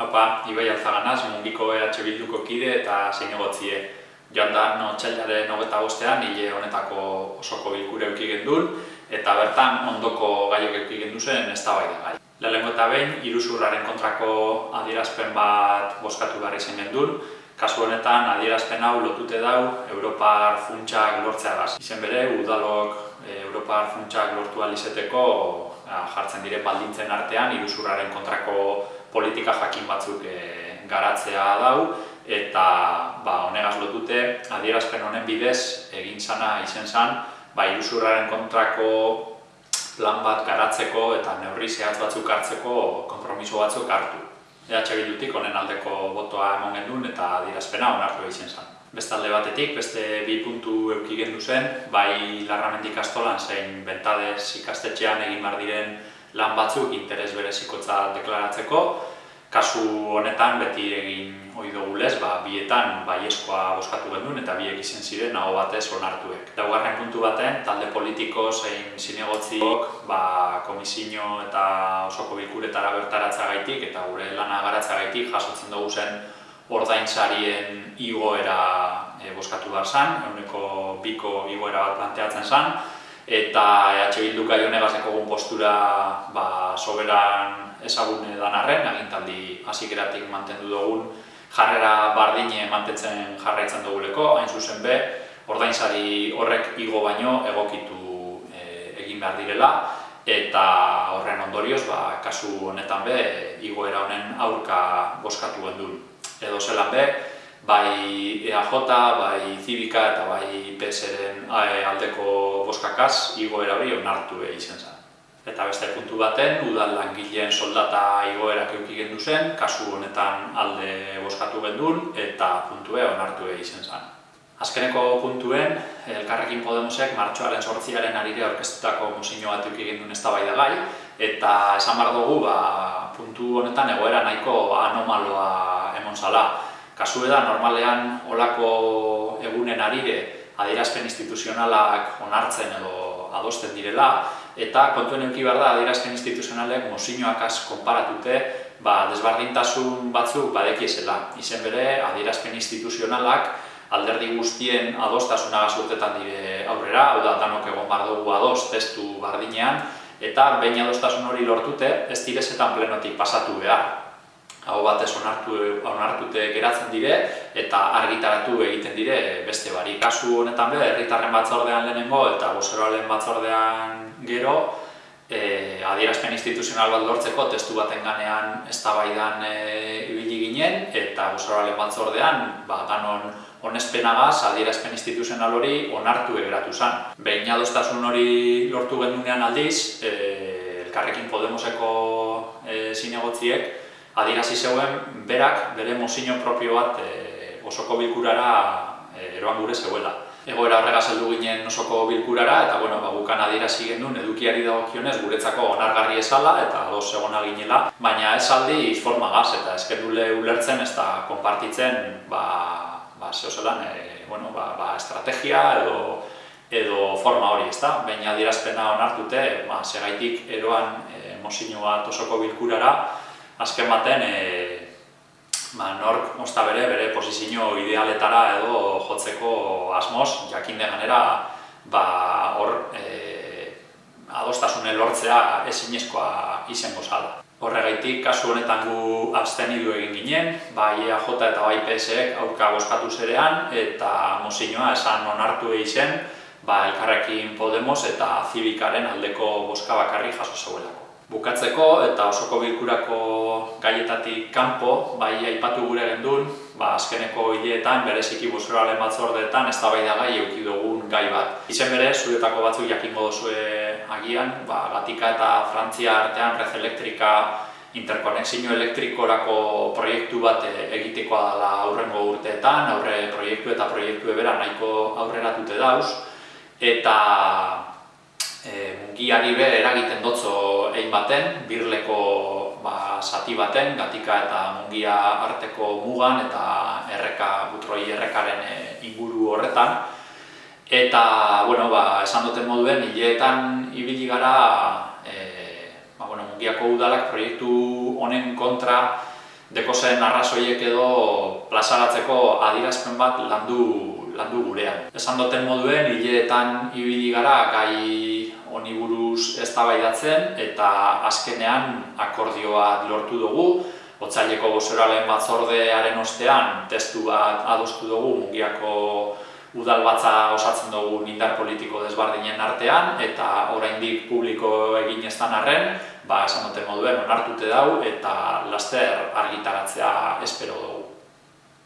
Haupa, Ibai Alzaganaz, mungiko EH Bilduko kide eta zinegotzie. Joan da, no, txailaren hogeta bostean, hile honetako osoko bilkure eukigen duen, eta bertan ondoko gaiok eukigen duzen ez da gai. Lehenko eta behin, iruzurraren kontrako adierazpen bat boskatu behar izan gendun, kasu honetan adierazpen hau lotute dau Europar funtsak lortzeagaz. Izen bere, udalok e, Europar funtsak lortu alizeteko jartzen dire baldintzen artean iruzurraren kontrako politika jakin batzuk e, garatzea dau eta ba, honegaz lotute adierazpen honen bidez egin zana izen zan ba, iruzurraren kontrako plan bat garatzeko eta neurri zehatz batzuk hartzeko konpromiso batzuk hartu. EH Bildutik honen aldeko botoa emon gendun eta adierazpena onartu egin zen. Bestalde batetik, beste bi puntu euki gendu zen, bai larramendik astolan zein bentadez ikastetxean egin bar diren lan batzuk interes berezikotza deklaratzeko. Kasu honetan beti egin ohi dugu lez, ba, bietan bai eskoa boskatu gendun eta biek izen ziren nago batez onartuek. Daugarren puntu baten, talde politiko zein zinegotziok ba, komisino eta osoko bilkuretara bertaratza gaitik eta gure lana garatza gaitik jasotzen dugu zen ordaintzarien igoera e, boskatu behar zen, eguneko biko igoera bat planteatzen zen, eta EH Bildu gai honegazeko postura ba, soberan ezagune dan arren, agintaldi hasikeratik mantendu dugun jarrera bardine mantentzen jarraitzen duguleko, hain zuzen be, ordaintzari horrek igo baino egokitu e, egin behar direla, eta horren ondorioz, ba, kasu honetan be, igoera honen aurka boskatu gendun edo zelan be, bai EAJ, bai Zibika eta bai PSren eh, aldeko boskakaz igoera hori onartu izan zen. Eta beste puntu baten, udal langileen soldata igoerak euki gendu zen, kasu honetan alde boskatu gendun eta puntue onartu izan zen. Azkeneko puntuen, Elkarrekin Podemosek martxoaren sortziaren arire orkestutako musino bat euki gendun ez da gai, eta esan bar dugu, ba, puntu honetan egoera nahiko anomaloa emon zala. Kasu da, normalean olako egunen arire adierazpen instituzionalak onartzen edo adosten direla, eta kontuen euki behar da adierazpen instituzionalek mozinoak az konparatute ba, desbardintasun batzuk badekiesela. Izen bere, adierazpen instituzionalak alderdi guztien adostasuna gazurtetan dire aurrera, hau da, danok egon bar dugu adost testu bardinean, eta behin adostasun hori lortute, ez direzetan plenotik pasatu behar hau batez onartu, onartute geratzen dire eta argitaratu egiten dire beste bari. Kasu honetan be, herritarren batzordean lehenengo eta bozeroalen batzordean gero e, adierazpen instituzional bat lortzeko testu baten ganean eztabaidan e, ibili ginen eta bozeroalen batzordean ba, ganon onespenagaz adierazpen instituzional hori onartu egeratu zen. Behin adostasun hori lortu gendunean aldiz, e, Elkarrekin Podemoseko e, zinegotziek adierazi zeuen berak bere mozino propio bat e, osoko bilkurara e, eroan gure zeuela. Egoera horregaz heldu ginen osoko bilkurara eta bueno, ba, bukan adierazi gendun edukiari dagokionez guretzako onargarri esala eta dos egona ginela, baina ez aldi forma gaz eta eskendule ulertzen ez da konpartitzen ba, ba, zehozelan, e, bueno, ba, ba, estrategia edo edo forma hori, ezta? Baina adierazpena onartute, ba, segaitik eroan e, mozino bat osoko bilkurara, azken baten e, ba, nork osta bere, bere posizio idealetara edo jotzeko asmoz, jakin ganera ba, hor e, adostasune lortzea ezinezkoa izango zala. Horregaitik, kasu honetan gu abstenidu egin ginen, bai EAJ eta bai PSek aurka boskatu zerean, eta mozinoa esan onartu egin ba, elkarrekin Podemos eta Zibikaren aldeko boska bakarri jaso zeuelako. Bukatzeko eta osoko bilkurako gaietatik kanpo, bai aipatu gure gendun, ba, azkeneko hileetan, bereziki buzeralen batzordeetan, ez gai euki dugun gai bat. Izen bere, zuretako batzuk jakingo duzue agian, ba, Gatika eta Frantzia artean Red Elektrika interkonexio elektrikorako proiektu bat egitekoa dela aurrengo urteetan, aurre proiektu eta proiektu ebera nahiko aurreratute dauz, eta e, mungiari be eragiten dotzo baten, birleko ba, sati baten, gatika eta mungia arteko mugan eta erreka, butroi errekaren e, inguru horretan. Eta, bueno, ba, esan duten moduen, hileetan ibili gara e, ba, bueno, mungiako udalak proiektu honen kontra dekozen arrazoiek edo plazaratzeko adirazpen bat landu, landu gurean. Esan duten moduen, hileetan ibili gara gai honi buruz eztabaidatzen eta azkenean akordioa lortu dugu. Otzaileko bozeralen batzordearen ostean testu bat adostu dugu mugiako udal batza osatzen dugu indar politiko desbardinen artean eta oraindik publiko egin ez arren, ba, esan duten moduen onartute dau eta laster argitaratzea espero dugu.